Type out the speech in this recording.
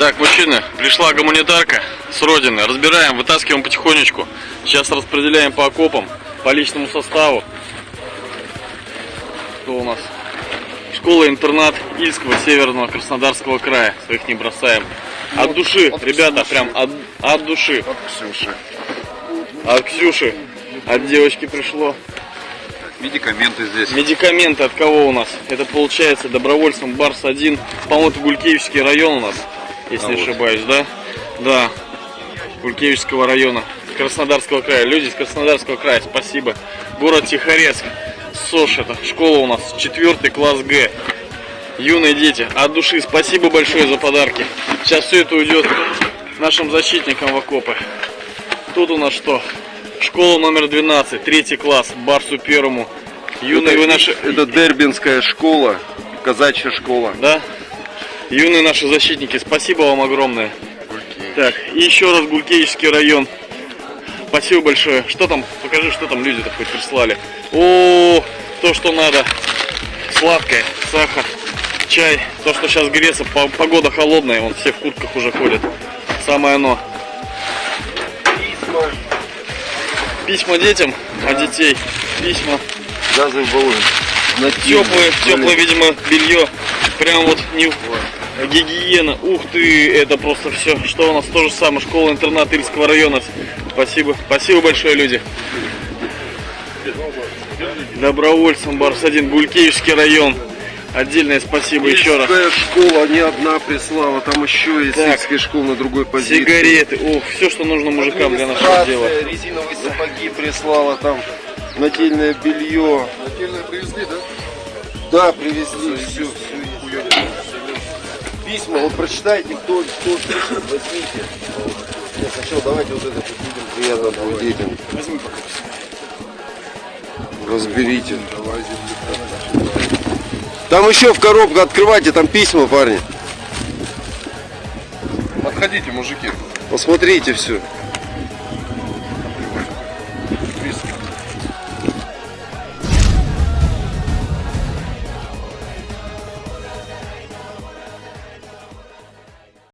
Так, мужчины, пришла гуманитарка с родины. Разбираем, вытаскиваем потихонечку. Сейчас распределяем по окопам, по личному составу. Что у нас? Школа-интернат Ильского Северного Краснодарского края. Своих не бросаем. От души, от ребята, Ксюши. прям от, от души. От Ксюши. От Ксюши, от девочки пришло. Медикаменты здесь. Медикаменты от кого у нас? Это получается добровольцем Барс-1. По-моему, это Гулькевичский район у нас, если А не вот. ошибаюсь, да? Да. Гулькевичского района. Краснодарского края. Люди из Краснодарского края, спасибо. Город Тихорецк. СОШ это школа у нас. Четвертый класс Г. Юные дети, от души спасибо большое за подарки. Сейчас все это уйдет нашим защитникам в окопы. Тут у нас что? Школа номер 12, третий класс, Барсу первому. Юные вы наши... Это Дербинская школа, казачья школа. Да? Юные наши защитники, спасибо вам огромное. Так, и еще раз Гулькевичский район. Спасибо большое. Что там? Покажи, что там люди-то хоть прислали. О, то, что надо. Сладкое, сахар, чай. То, что сейчас греется, по- погода холодная, вон все в куртках уже ходят. Самое оно. Письма детям от детей. Письма. Газовый баллон. Теплое, теплое, видимо, белье. Прям вот не гигиена. Ух ты, это просто все. Что у нас то же самое. Школа-интернат Ильского района. Спасибо. Спасибо большое, люди. Добровольцам Барс-1, Гулькевичский район. Отдельное спасибо еще раз. Ильская школа не одна прислала, там еще есть Так. Ильская школа на другой позиции. Сигареты. Ух, все, что нужно мужикам для нашего дела. Резиновые сапоги прислала, там нательное белье. Нательное привезли, да? Да, привезли, все, Письма, вот прочитайте, кто, кто пишет, возьмите. Нет, сначала давайте вот это людям приятно будет детям. Возьми пока. Разберите. Там еще в коробку открывайте, там письма, парни. Подходите, мужики. Посмотрите все.